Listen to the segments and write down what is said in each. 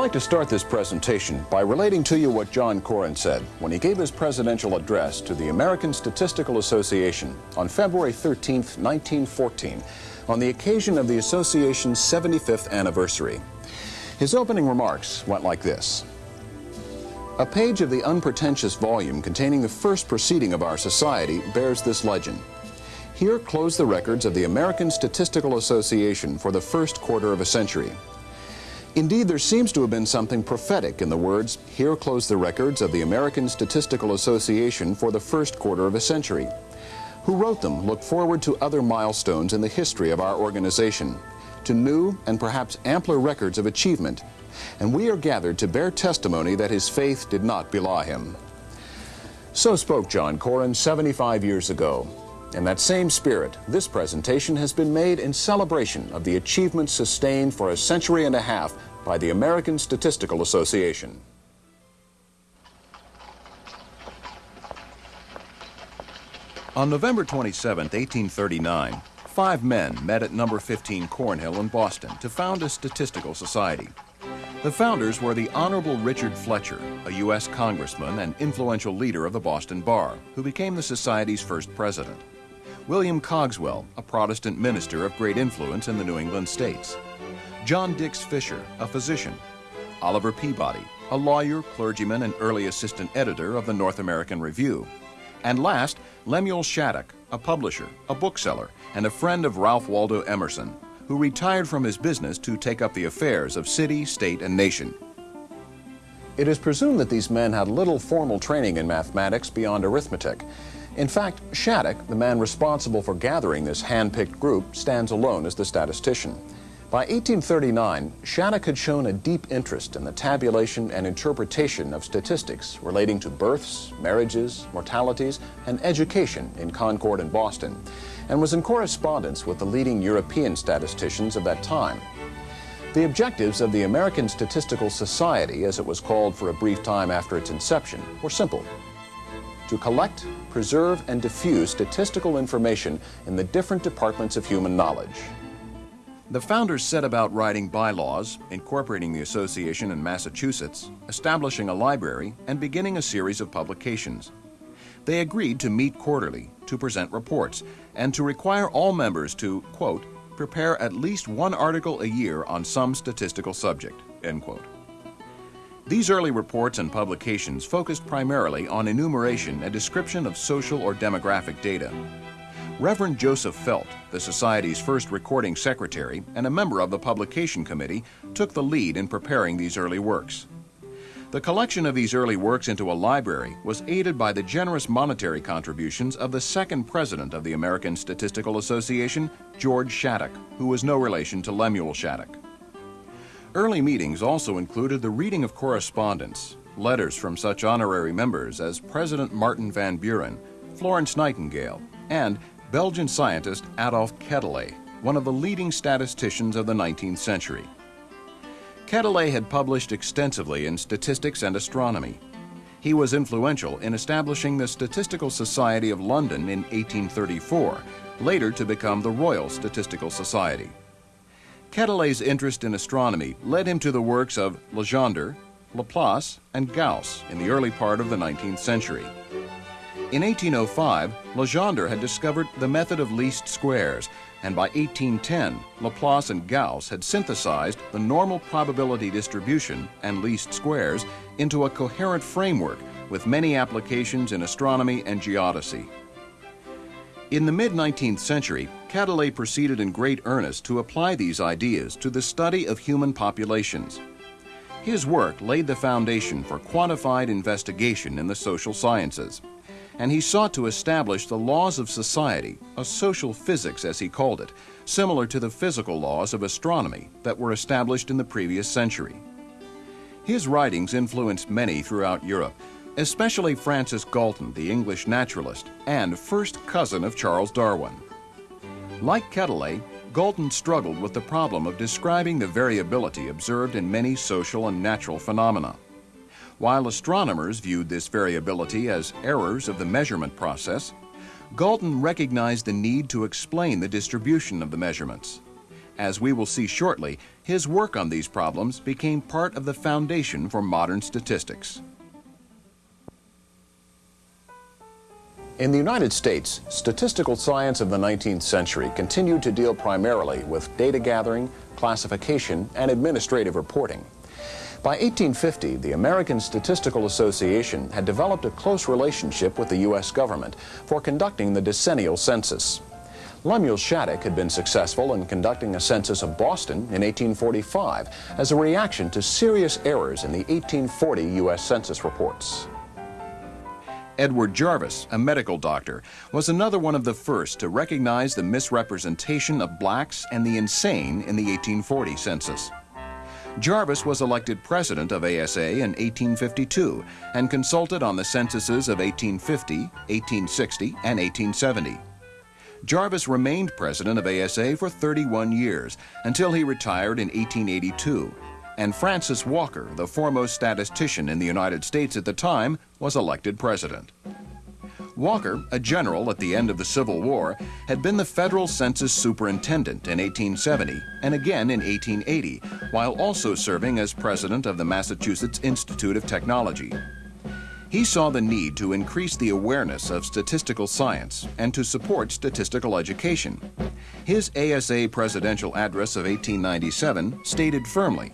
like to start this presentation by relating to you what John Koren said when he gave his presidential address to the American Statistical Association on February 13, 1914, on the occasion of the association's 75th anniversary. His opening remarks went like this. A page of the unpretentious volume containing the first proceeding of our society bears this legend. Here close the records of the American Statistical Association for the first quarter of a century. Indeed, there seems to have been something prophetic in the words, here close the records of the American Statistical Association for the first quarter of a century. Who wrote them looked forward to other milestones in the history of our organization, to new and perhaps ampler records of achievement, and we are gathered to bear testimony that his faith did not belie him. So spoke John Koren 75 years ago. In that same spirit, this presentation has been made in celebration of the achievements sustained for a century and a half by the American Statistical Association. On November 27, 1839, five men met at number 15 Cornhill in Boston to found a statistical society. The founders were the Honorable Richard Fletcher, a U.S. congressman and influential leader of the Boston Bar, who became the Society's first president. William Cogswell, a Protestant minister of great influence in the New England states. John Dix Fisher, a physician. Oliver Peabody, a lawyer, clergyman, and early assistant editor of the North American Review. And last, Lemuel Shattuck, a publisher, a bookseller, and a friend of Ralph Waldo Emerson, who retired from his business to take up the affairs of city, state, and nation. It is presumed that these men had little formal training in mathematics beyond arithmetic. In fact, Shattuck, the man responsible for gathering this hand-picked group, stands alone as the statistician. By 1839, Shattuck had shown a deep interest in the tabulation and interpretation of statistics relating to births, marriages, mortalities, and education in Concord and Boston, and was in correspondence with the leading European statisticians of that time. The objectives of the American Statistical Society, as it was called for a brief time after its inception, were simple. To collect, preserve, and diffuse statistical information in the different departments of human knowledge, the founders set about writing bylaws, incorporating the association in Massachusetts, establishing a library, and beginning a series of publications. They agreed to meet quarterly, to present reports, and to require all members to, quote, prepare at least one article a year on some statistical subject, end quote. These early reports and publications focused primarily on enumeration and description of social or demographic data. Reverend Joseph Felt, the Society's first recording secretary and a member of the publication committee, took the lead in preparing these early works. The collection of these early works into a library was aided by the generous monetary contributions of the second president of the American Statistical Association, George Shattuck, who was no relation to Lemuel Shattuck. Early meetings also included the reading of correspondence, letters from such honorary members as President Martin Van Buren, Florence Nightingale, and Belgian scientist Adolf Quetelet, one of the leading statisticians of the 19th century. Quetelet had published extensively in statistics and astronomy. He was influential in establishing the Statistical Society of London in 1834, later to become the Royal Statistical Society. Quetelet's interest in astronomy led him to the works of Legendre, Laplace, and Gauss in the early part of the 19th century. In 1805, Legendre had discovered the method of least squares, and by 1810, Laplace and Gauss had synthesized the normal probability distribution and least squares into a coherent framework with many applications in astronomy and geodesy. In the mid-19th century, Quetelet proceeded in great earnest to apply these ideas to the study of human populations. His work laid the foundation for quantified investigation in the social sciences and he sought to establish the laws of society, a social physics as he called it, similar to the physical laws of astronomy that were established in the previous century. His writings influenced many throughout Europe, especially Francis Galton, the English naturalist, and first cousin of Charles Darwin. Like Quetelet, Galton struggled with the problem of describing the variability observed in many social and natural phenomena. While astronomers viewed this variability as errors of the measurement process, Galton recognized the need to explain the distribution of the measurements. As we will see shortly, his work on these problems became part of the foundation for modern statistics. In the United States, statistical science of the 19th century continued to deal primarily with data gathering, classification, and administrative reporting. By 1850, the American Statistical Association had developed a close relationship with the U.S. government for conducting the decennial census. Lemuel Shattuck had been successful in conducting a census of Boston in 1845 as a reaction to serious errors in the 1840 U.S. Census reports. Edward Jarvis, a medical doctor, was another one of the first to recognize the misrepresentation of blacks and the insane in the 1840 census. Jarvis was elected president of ASA in 1852 and consulted on the censuses of 1850, 1860, and 1870. Jarvis remained president of ASA for 31 years until he retired in 1882 and Francis Walker, the foremost statistician in the United States at the time, was elected president. Walker, a general at the end of the Civil War, had been the federal census superintendent in 1870 and again in 1880, while also serving as president of the Massachusetts Institute of Technology. He saw the need to increase the awareness of statistical science and to support statistical education. His ASA presidential address of 1897 stated firmly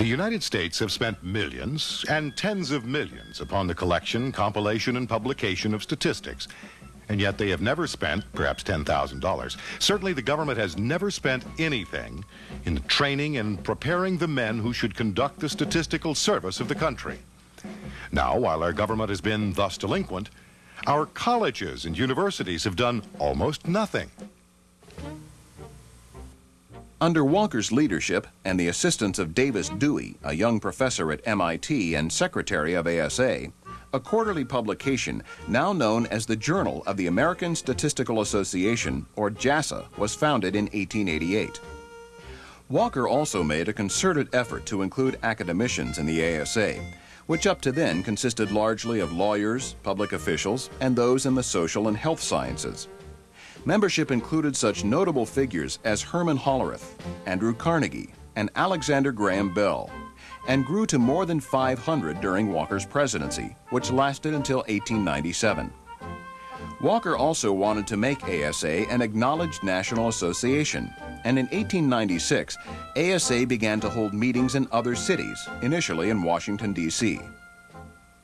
the United States have spent millions and tens of millions upon the collection, compilation, and publication of statistics. And yet they have never spent, perhaps $10,000. Certainly the government has never spent anything in training and preparing the men who should conduct the statistical service of the country. Now, while our government has been thus delinquent, our colleges and universities have done almost nothing. Under Walker's leadership and the assistance of Davis Dewey, a young professor at MIT and secretary of ASA, a quarterly publication now known as the Journal of the American Statistical Association, or JASA, was founded in 1888. Walker also made a concerted effort to include academicians in the ASA, which up to then consisted largely of lawyers, public officials, and those in the social and health sciences. Membership included such notable figures as Herman Hollerith, Andrew Carnegie, and Alexander Graham Bell, and grew to more than 500 during Walker's presidency, which lasted until 1897. Walker also wanted to make ASA an acknowledged national association, and in 1896, ASA began to hold meetings in other cities, initially in Washington, D.C.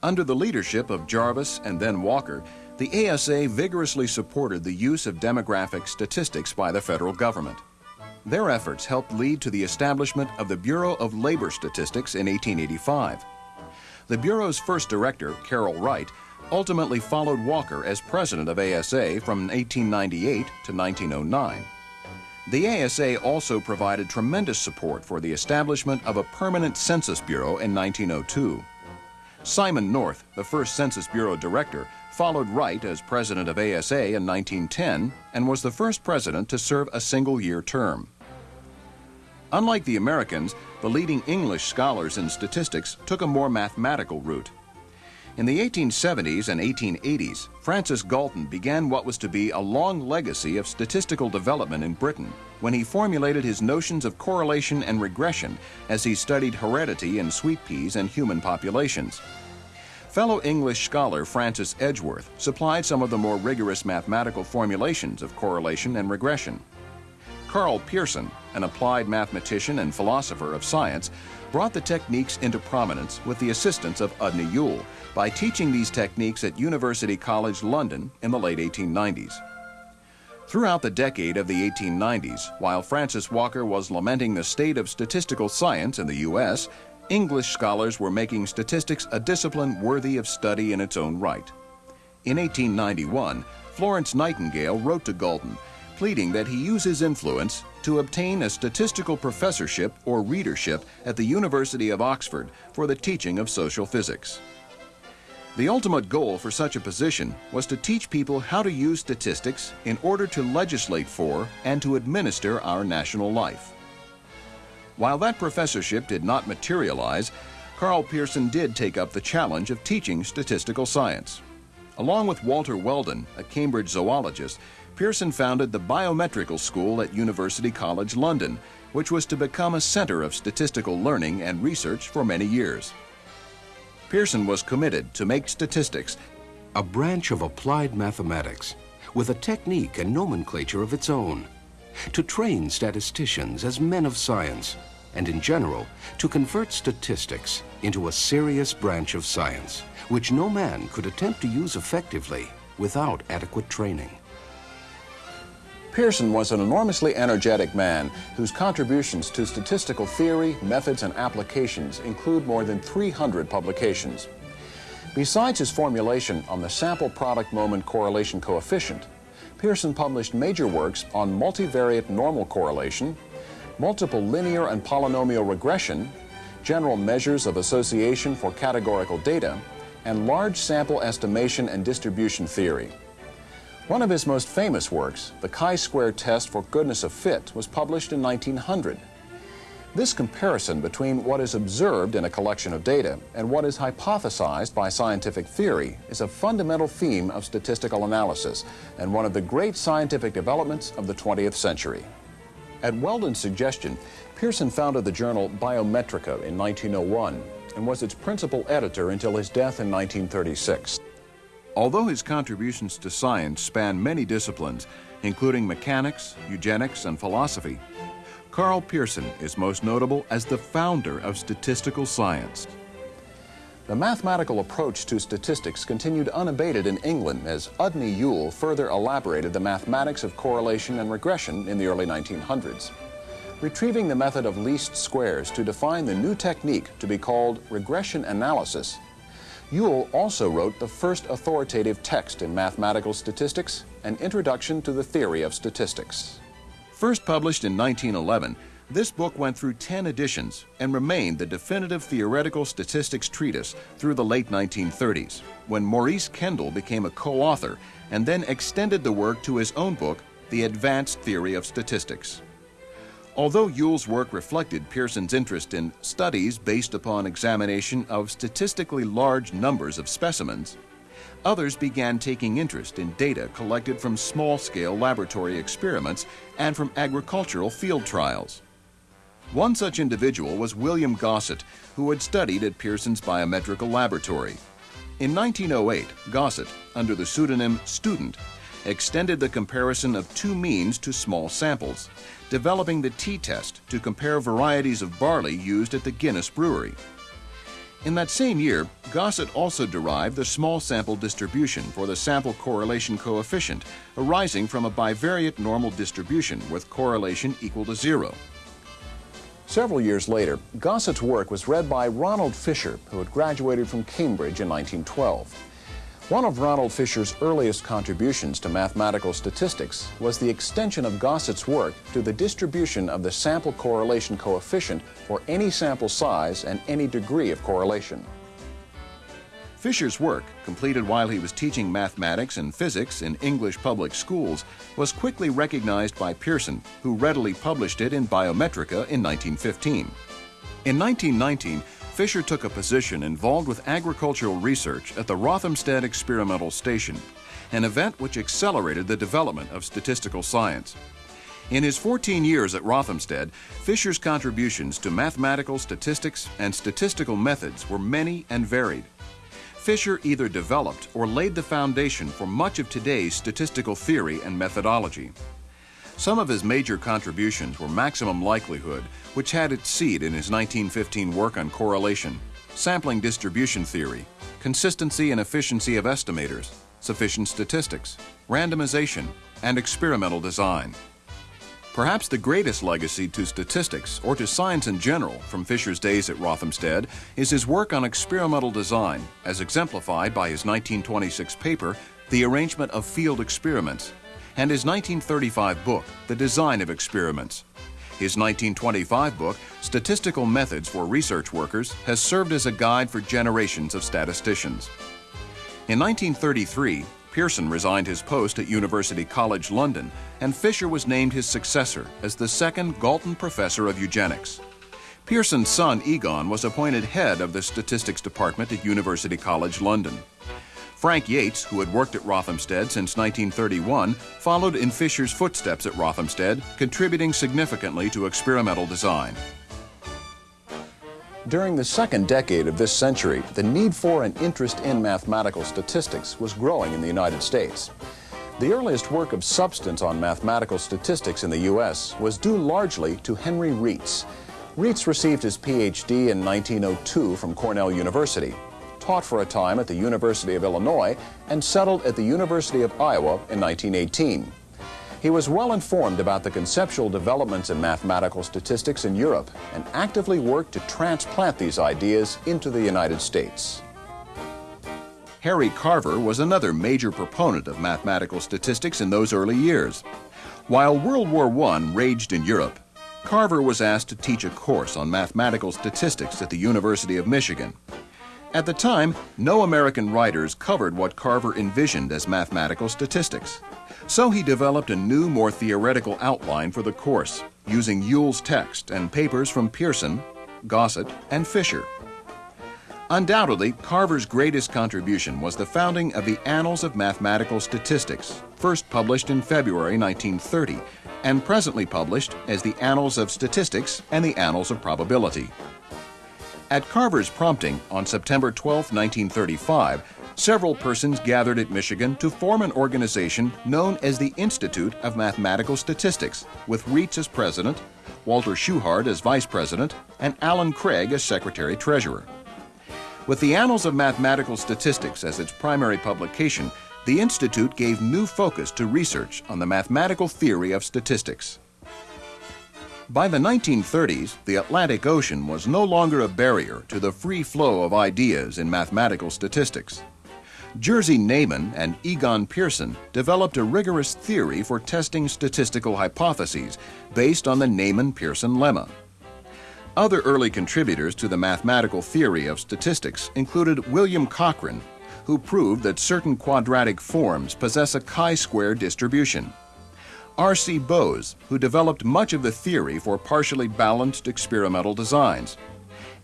Under the leadership of Jarvis and then Walker, the ASA vigorously supported the use of demographic statistics by the federal government. Their efforts helped lead to the establishment of the Bureau of Labor Statistics in 1885. The Bureau's first director, Carroll Wright, ultimately followed Walker as president of ASA from 1898 to 1909. The ASA also provided tremendous support for the establishment of a permanent Census Bureau in 1902. Simon North, the first Census Bureau director, followed Wright as president of ASA in 1910 and was the first president to serve a single year term. Unlike the Americans, the leading English scholars in statistics took a more mathematical route. In the 1870s and 1880s, Francis Galton began what was to be a long legacy of statistical development in Britain when he formulated his notions of correlation and regression as he studied heredity in sweet peas and human populations. Fellow English scholar Francis Edgeworth supplied some of the more rigorous mathematical formulations of correlation and regression. Karl Pearson, an applied mathematician and philosopher of science, brought the techniques into prominence with the assistance of Udny Yule by teaching these techniques at University College London in the late 1890s. Throughout the decade of the 1890s, while Francis Walker was lamenting the state of statistical science in the U.S., English scholars were making statistics a discipline worthy of study in its own right. In 1891, Florence Nightingale wrote to Galton, pleading that he use his influence to obtain a statistical professorship or readership at the University of Oxford for the teaching of social physics. The ultimate goal for such a position was to teach people how to use statistics in order to legislate for and to administer our national life. While that professorship did not materialize, Karl Pearson did take up the challenge of teaching statistical science. Along with Walter Weldon, a Cambridge zoologist, Pearson founded the Biometrical School at University College London, which was to become a center of statistical learning and research for many years. Pearson was committed to make statistics a branch of applied mathematics with a technique and nomenclature of its own, to train statisticians as men of science, and in general, to convert statistics into a serious branch of science, which no man could attempt to use effectively without adequate training. Pearson was an enormously energetic man whose contributions to statistical theory, methods, and applications include more than 300 publications. Besides his formulation on the sample product moment correlation coefficient, Pearson published major works on multivariate normal correlation, multiple linear and polynomial regression, general measures of association for categorical data, and large sample estimation and distribution theory. One of his most famous works, the chi-square test for goodness of fit, was published in 1900. This comparison between what is observed in a collection of data and what is hypothesized by scientific theory is a fundamental theme of statistical analysis and one of the great scientific developments of the 20th century. At Weldon's suggestion, Pearson founded the journal Biometrika in 1901 and was its principal editor until his death in 1936. Although his contributions to science span many disciplines, including mechanics, eugenics, and philosophy, Karl Pearson is most notable as the founder of statistical science. The mathematical approach to statistics continued unabated in England as Udny Yule further elaborated the mathematics of correlation and regression in the early 1900s. Retrieving the method of least squares to define the new technique to be called regression analysis Yule also wrote the first authoritative text in mathematical statistics, An Introduction to the Theory of Statistics. First published in 1911, this book went through 10 editions and remained the definitive theoretical statistics treatise through the late 1930s, when Maurice Kendall became a co-author and then extended the work to his own book, The Advanced Theory of Statistics. Although Yule's work reflected Pearson's interest in studies based upon examination of statistically large numbers of specimens, others began taking interest in data collected from small-scale laboratory experiments and from agricultural field trials. One such individual was William Gosset, who had studied at Pearson's biometrical laboratory. In 1908, Gosset, under the pseudonym Student, extended the comparison of two means to small samples, developing the t-test to compare varieties of barley used at the Guinness Brewery. In that same year, Gosset also derived the small sample distribution for the sample correlation coefficient arising from a bivariate normal distribution with correlation equal to zero. Several years later, Gosset's work was read by Ronald Fisher, who had graduated from Cambridge in 1912. One of Ronald Fisher's earliest contributions to mathematical statistics was the extension of Gosset's work to the distribution of the sample correlation coefficient for any sample size and any degree of correlation. Fisher's work, completed while he was teaching mathematics and physics in English public schools, was quickly recognized by Pearson, who readily published it in Biometrika in 1915. In 1919, Fisher took a position involved with agricultural research at the Rothamsted Experimental Station, an event which accelerated the development of statistical science. In his 14 years at Rothamsted, Fisher's contributions to mathematical statistics and statistical methods were many and varied. Fisher either developed or laid the foundation for much of today's statistical theory and methodology. Some of his major contributions were maximum likelihood, which had its seed in his 1915 work on correlation, sampling distribution theory, consistency and efficiency of estimators, sufficient statistics, randomization, and experimental design. Perhaps the greatest legacy to statistics, or to science in general, from Fisher's days at Rothamsted is his work on experimental design, as exemplified by his 1926 paper, The Arrangement of Field Experiments, and his 1935 book, The Design of Experiments. His 1925 book, Statistical Methods for Research Workers, has served as a guide for generations of statisticians. In 1933, Pearson resigned his post at University College London, and Fisher was named his successor as the second Galton Professor of Eugenics. Pearson's son, Egon, was appointed head of the Statistics Department at University College London. Frank Yates, who had worked at Rothamsted since 1931, followed in Fisher's footsteps at Rothamsted, contributing significantly to experimental design. During the second decade of this century, the need for and interest in mathematical statistics was growing in the United States. The earliest work of substance on mathematical statistics in the U.S. was due largely to Henry Rietz. Rietz received his PhD in 1902 from Cornell University, taught for a time at the University of Illinois, and settled at the University of Iowa in 1918. He was well informed about the conceptual developments in mathematical statistics in Europe and actively worked to transplant these ideas into the United States. Harry Carver was another major proponent of mathematical statistics in those early years. While World War I raged in Europe, Carver was asked to teach a course on mathematical statistics at the University of Michigan. At the time, no American writers covered what Carver envisioned as mathematical statistics. So he developed a new, more theoretical outline for the course, using Yule's text and papers from Pearson, Gosset, and Fisher. Undoubtedly, Carver's greatest contribution was the founding of the Annals of Mathematical Statistics, first published in February 1930, and presently published as the Annals of Statistics and the Annals of Probability. At Carver's prompting, on September 12, 1935, several persons gathered at Michigan to form an organization known as the Institute of Mathematical Statistics, with Rietz as president, Walter Shewhart as vice president, and Alan Craig as secretary treasurer. With the Annals of Mathematical Statistics as its primary publication, the Institute gave new focus to research on the mathematical theory of statistics. By the 1930s, the Atlantic Ocean was no longer a barrier to the free flow of ideas in mathematical statistics. Jerzy Neyman and Egon Pearson developed a rigorous theory for testing statistical hypotheses based on the Neyman-Pearson lemma. Other early contributors to the mathematical theory of statistics included William Cochran, who proved that certain quadratic forms possess a chi-square distribution. R.C. Bose, who developed much of the theory for partially balanced experimental designs.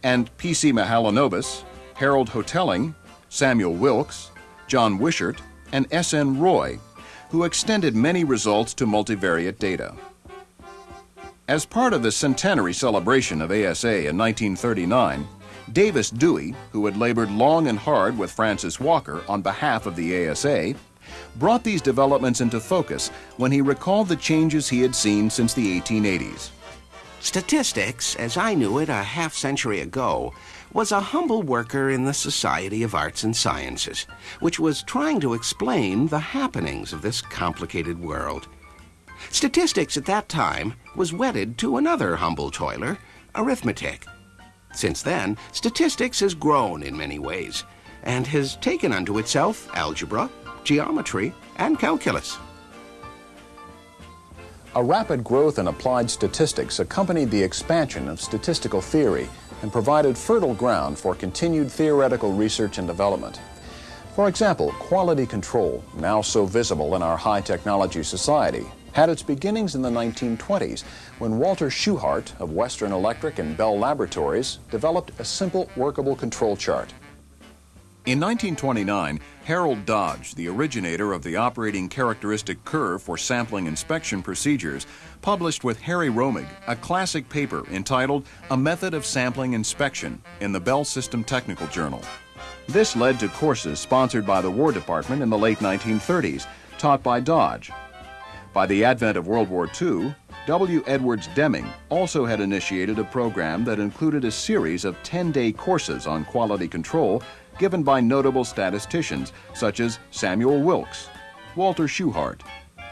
And P.C. Mahalanobis, Harold Hotelling, Samuel Wilks, John Wishart, and S.N. Roy, who extended many results to multivariate data. As part of the centenary celebration of ASA in 1939, Davis Dewey, who had labored long and hard with Francis Walker on behalf of the ASA, brought these developments into focus when he recalled the changes he had seen since the 1880s. Statistics, as I knew it a half century ago, was a humble worker in the Society of Arts and Sciences, which was trying to explain the happenings of this complicated world. Statistics at that time was wedded to another humble toiler, arithmetic. Since then, statistics has grown in many ways and has taken unto itself algebra, geometry, and calculus. A rapid growth in applied statistics accompanied the expansion of statistical theory and provided fertile ground for continued theoretical research and development. For example, quality control, now so visible in our high technology society, had its beginnings in the 1920s when Walter Shewhart of Western Electric and Bell Laboratories developed a simple workable control chart. In 1929, Harold Dodge, the originator of the operating characteristic curve for sampling inspection procedures, published with Harry Romig a classic paper entitled A Method of Sampling Inspection in the Bell System Technical Journal. This led to courses sponsored by the War Department in the late 1930s, taught by Dodge. By the advent of World War II, W. Edwards Deming also had initiated a program that included a series of 10-day courses on quality control given by notable statisticians such as Samuel Wilks, Walter Shewhart,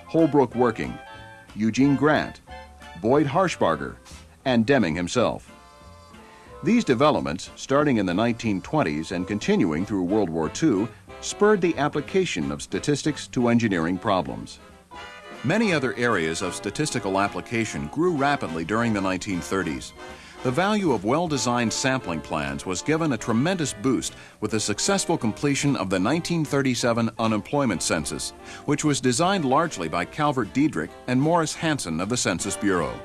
Holbrook Working, Eugene Grant, Boyd Harshbarger, and Deming himself. These developments, starting in the 1920s and continuing through World War II, spurred the application of statistics to engineering problems. Many other areas of statistical application grew rapidly during the 1930s. The value of well-designed sampling plans was given a tremendous boost with the successful completion of the 1937 unemployment census, which was designed largely by Calvert Dedrick and Morris Hansen of the Census Bureau.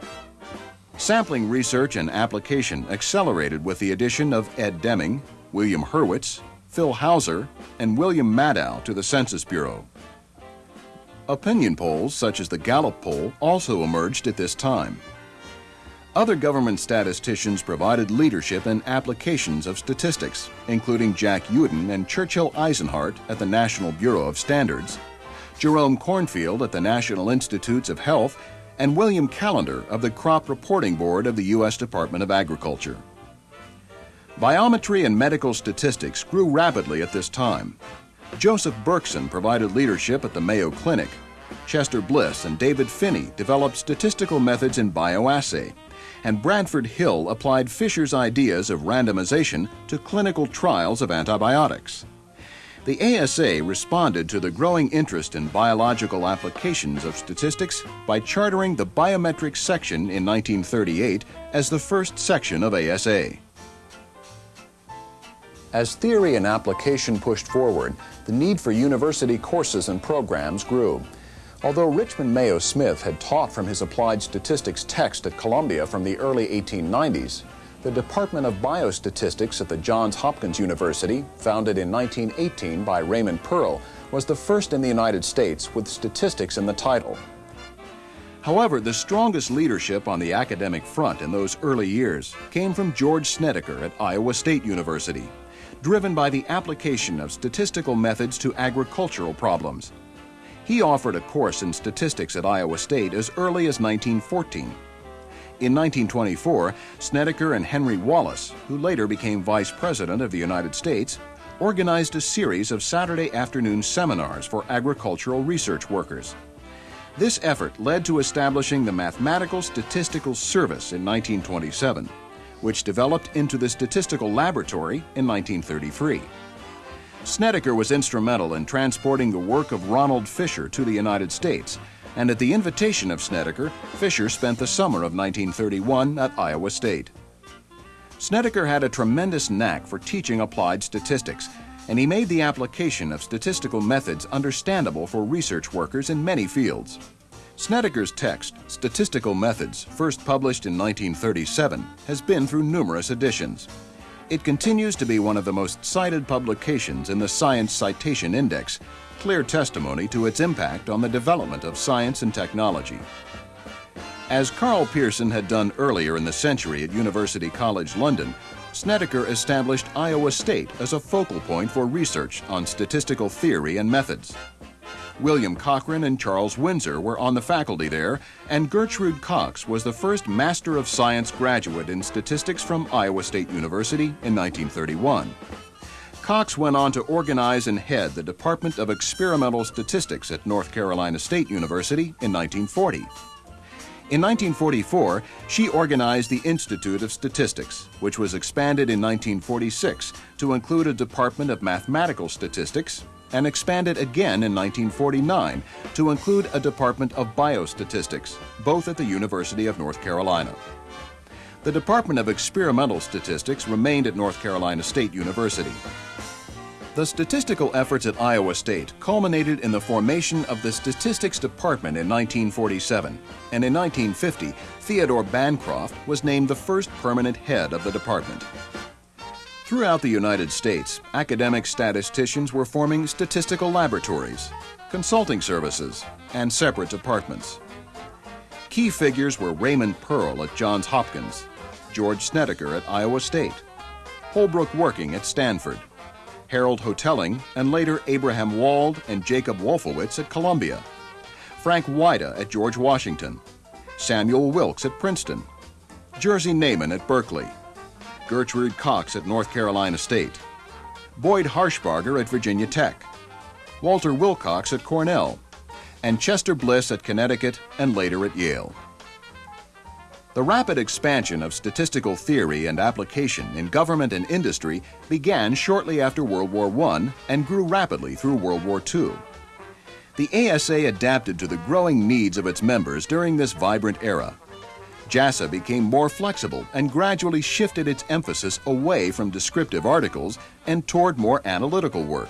Sampling research and application accelerated with the addition of Ed Deming, William Hurwitz, Phil Hauser, and William Madow to the Census Bureau. Opinion polls, such as the Gallup poll, also emerged at this time. Other government statisticians provided leadership in applications of statistics, including Jack Youden and Churchill Eisenhart at the National Bureau of Standards, Jerome Cornfield at the National Institutes of Health, and William Callander of the Crop Reporting Board of the U.S. Department of Agriculture. Biometry and medical statistics grew rapidly at this time. Joseph Berkson provided leadership at the Mayo Clinic. Chester Bliss and David Finney developed statistical methods in bioassay, and Bradford Hill applied Fisher's ideas of randomization to clinical trials of antibiotics. The ASA responded to the growing interest in biological applications of statistics by chartering the biometric section in 1938 as the first section of ASA. As theory and application pushed forward, the need for university courses and programs grew. Although Richmond Mayo Smith had taught from his applied statistics text at Columbia from the early 1890s, the Department of Biostatistics at the Johns Hopkins University, founded in 1918 by Raymond Pearl, was the first in the United States with statistics in the title. However, the strongest leadership on the academic front in those early years came from George Snedecor at Iowa State University, driven by the application of statistical methods to agricultural problems. He offered a course in statistics at Iowa State as early as 1914 in 1924, Snedecor and Henry Wallace, who later became Vice President of the United States, organized a series of Saturday afternoon seminars for agricultural research workers. This effort led to establishing the Mathematical Statistical Service in 1927, which developed into the Statistical Laboratory in 1933. Snedecor was instrumental in transporting the work of Ronald Fisher to the United States and at the invitation of Snedecor, Fisher spent the summer of 1931 at Iowa State. Snedecor had a tremendous knack for teaching applied statistics, and he made the application of statistical methods understandable for research workers in many fields. Snedecor's text, Statistical Methods, first published in 1937, has been through numerous editions. It continues to be one of the most cited publications in the Science Citation Index clear testimony to its impact on the development of science and technology. As Karl Pearson had done earlier in the century at University College London, Snedecor established Iowa State as a focal point for research on statistical theory and methods. William Cochran and Charles Winsor were on the faculty there, and Gertrude Cox was the first Master of Science graduate in statistics from Iowa State University in 1931. Cox went on to organize and head the Department of Experimental Statistics at North Carolina State University in 1940. In 1944, she organized the Institute of Statistics, which was expanded in 1946 to include a Department of Mathematical Statistics and expanded again in 1949 to include a Department of Biostatistics, both at the University of North Carolina. The Department of Experimental Statistics remained at North Carolina State University. The statistical efforts at Iowa State culminated in the formation of the Statistics Department in 1947, and in 1950, Theodore Bancroft was named the first permanent head of the department. Throughout the United States, academic statisticians were forming statistical laboratories, consulting services, and separate departments. Key figures were Raymond Pearl at Johns Hopkins, George Snedecor at Iowa State, Holbrook Working at Stanford, Harold Hotelling, and later Abraham Wald and Jacob Wolfowitz at Columbia, Frank Weida at George Washington, Samuel Wilks at Princeton, Jerzy Neyman at Berkeley, Gertrude Cox at North Carolina State, Boyd Harshbarger at Virginia Tech, Walter Willcox at Cornell, and Chester Bliss at Connecticut and later at Yale. The rapid expansion of statistical theory and application in government and industry began shortly after World War I and grew rapidly through World War II. The ASA adapted to the growing needs of its members during this vibrant era. JASA became more flexible and gradually shifted its emphasis away from descriptive articles and toward more analytical work.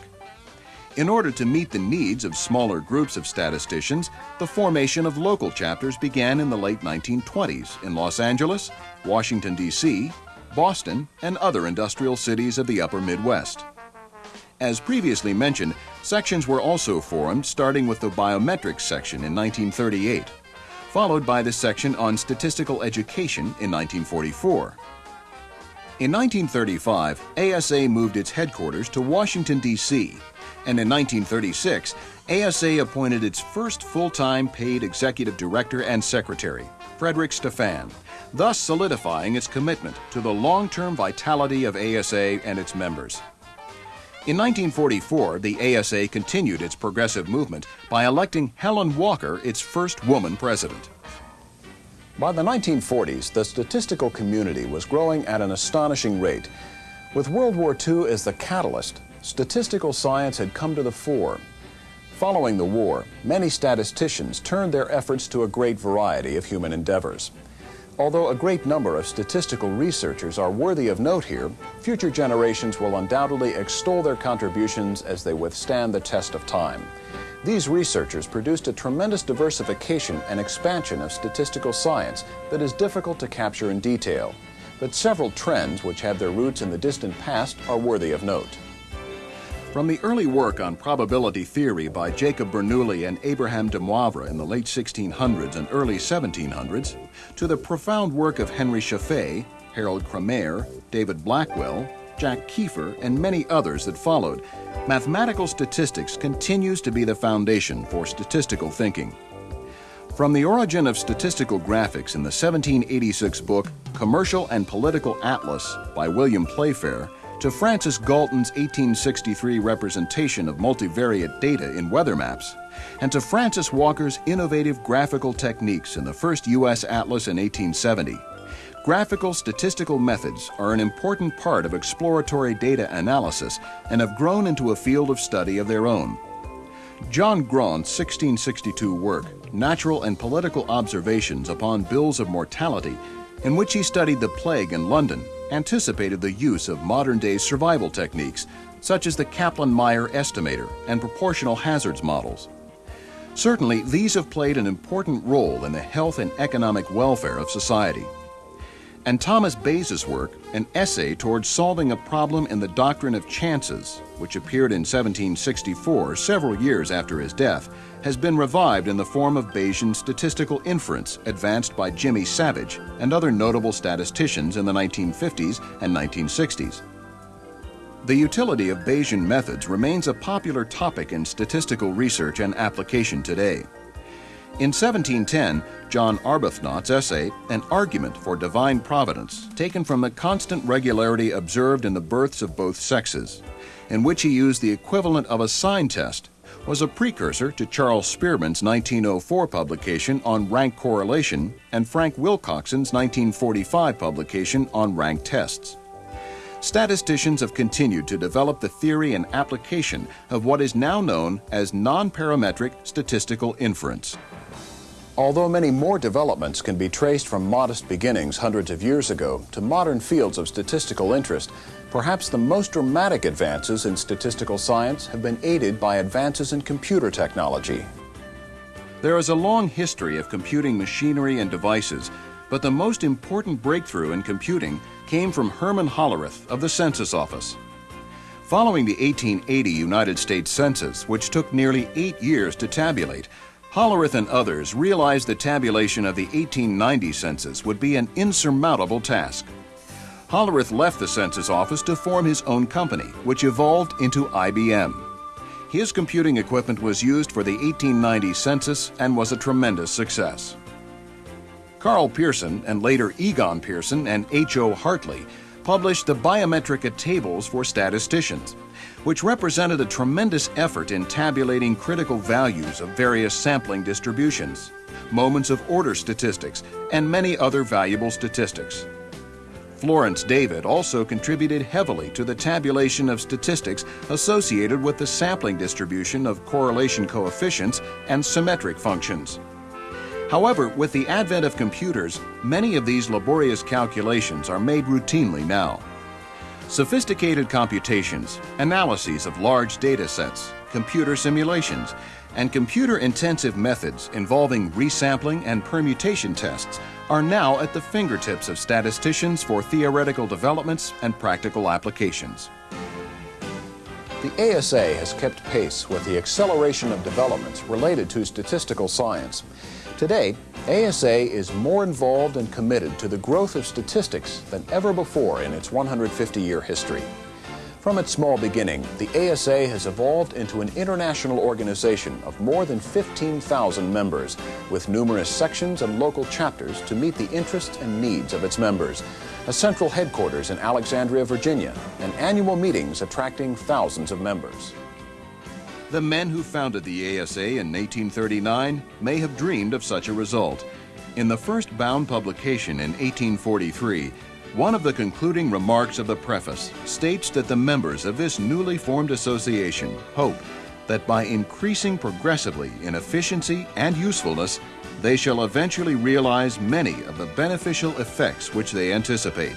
In order to meet the needs of smaller groups of statisticians, the formation of local chapters began in the late 1920s in Los Angeles, Washington, D.C., Boston, and other industrial cities of the upper Midwest. As previously mentioned, sections were also formed, starting with the biometrics section in 1938, followed by the section on statistical education in 1944. In 1935, ASA moved its headquarters to Washington, D.C., and in 1936, ASA appointed its first full time paid executive director and secretary, Frederick Stephan, thus solidifying its commitment to the long term vitality of ASA and its members. In 1944, the ASA continued its progressive movement by electing Helen Walker its first woman president. By the 1940s, the statistical community was growing at an astonishing rate. With World War II as the catalyst, statistical science had come to the fore. Following the war, many statisticians turned their efforts to a great variety of human endeavors. Although a great number of statistical researchers are worthy of note here, future generations will undoubtedly extol their contributions as they withstand the test of time. These researchers produced a tremendous diversification and expansion of statistical science that is difficult to capture in detail. But several trends which have their roots in the distant past are worthy of note. From the early work on probability theory by Jacob Bernoulli and Abraham de Moivre in the late 1600s and early 1700s, to the profound work of Henry Scheffé, Harold Cramer, David Blackwell, Jack Kiefer, and many others that followed, mathematical statistics continues to be the foundation for statistical thinking. From the origin of statistical graphics in the 1786 book Commercial and Political Atlas by William Playfair to Francis Galton's 1863 representation of multivariate data in weather maps, and to Francis Walker's innovative graphical techniques in the first U.S. Atlas in 1870. Graphical statistical methods are an important part of exploratory data analysis and have grown into a field of study of their own. John Graunt's 1662 work, Natural and Political Observations upon Bills of Mortality, in which he studied the plague in London, anticipated the use of modern day survival techniques such as the Kaplan Meier estimator and proportional hazards models. Certainly, these have played an important role in the health and economic welfare of society. And Thomas Bayes' work, an essay towards solving a problem in the doctrine of chances, which appeared in 1764, several years after his death, has been revived in the form of Bayesian statistical inference advanced by Jimmy Savage and other notable statisticians in the 1950s and 1960s. The utility of Bayesian methods remains a popular topic in statistical research and application today. In 1710, John Arbuthnot's essay, An Argument for Divine Providence, taken from the constant regularity observed in the births of both sexes, in which he used the equivalent of a sign test was a precursor to Charles Spearman's 1904 publication on rank correlation and Frank Wilcoxon's 1945 publication on rank tests. Statisticians have continued to develop the theory and application of what is now known as nonparametric statistical inference. Although many more developments can be traced from modest beginnings hundreds of years ago to modern fields of statistical interest, Perhaps the most dramatic advances in statistical science have been aided by advances in computer technology. There is a long history of computing machinery and devices, but the most important breakthrough in computing came from Herman Hollerith of the Census Office. Following the 1880 United States Census, which took nearly eight years to tabulate, Hollerith and others realized the tabulation of the 1890 census would be an insurmountable task. Hollerith left the census office to form his own company, which evolved into IBM. His computing equipment was used for the 1890 census and was a tremendous success. Karl Pearson and later Egon Pearson and H.O. Hartley published the Biometrika Tables for Statisticians, which represented a tremendous effort in tabulating critical values of various sampling distributions, moments of order statistics, and many other valuable statistics. Florence David also contributed heavily to the tabulation of statistics associated with the sampling distribution of correlation coefficients and symmetric functions. However, with the advent of computers, many of these laborious calculations are made routinely now. Sophisticated computations, analyses of large data sets, computer simulations, and computer intensive methods involving resampling and permutation tests are now at the fingertips of statisticians for theoretical developments and practical applications. The ASA has kept pace with the acceleration of developments related to statistical science. Today, ASA is more involved and committed to the growth of statistics than ever before in its 150-year history. From its small beginning, the ASA has evolved into an international organization of more than 15,000 members, with numerous sections and local chapters to meet the interests and needs of its members, a central headquarters in Alexandria, Virginia, and annual meetings attracting thousands of members. The men who founded the ASA in 1839 may have dreamed of such a result. In the first bound publication in 1843, one of the concluding remarks of the preface states that the members of this newly formed association hope that by increasing progressively in efficiency and usefulness, they shall eventually realize many of the beneficial effects which they anticipate.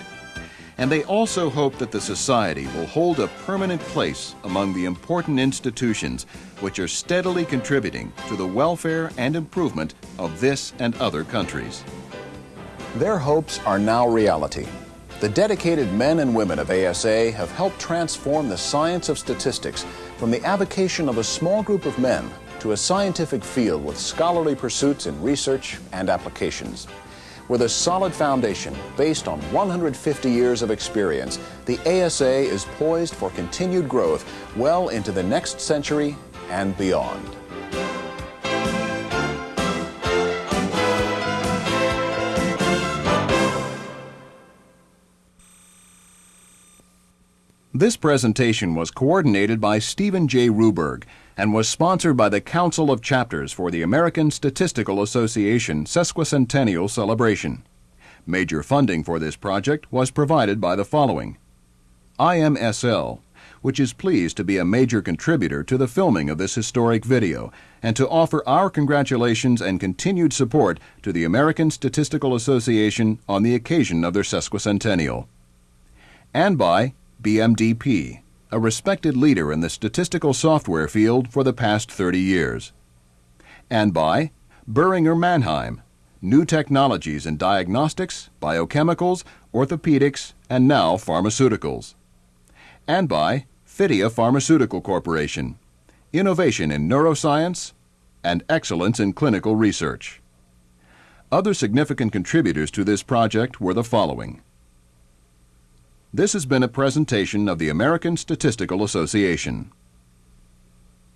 And they also hope that the Society will hold a permanent place among the important institutions which are steadily contributing to the welfare and improvement of this and other countries. Their hopes are now reality. The dedicated men and women of ASA have helped transform the science of statistics from the avocation of a small group of men to a scientific field with scholarly pursuits in research and applications. With a solid foundation based on 150 years of experience, the ASA is poised for continued growth well into the next century and beyond. This presentation was coordinated by Stephen J. Ruberg and was sponsored by the Council of Chapters for the American Statistical Association Sesquicentennial Celebration. Major funding for this project was provided by the following IMSL, which is pleased to be a major contributor to the filming of this historic video and to offer our congratulations and continued support to the American Statistical Association on the occasion of their sesquicentennial. And by BMDP, a respected leader in the statistical software field for the past 30 years. And by Boehringer Mannheim, new technologies in diagnostics, biochemicals, orthopedics, and now pharmaceuticals. And by Fidia Pharmaceutical Corporation, innovation in neuroscience and excellence in clinical research. Other significant contributors to this project were the following. This has been a presentation of the American Statistical Association.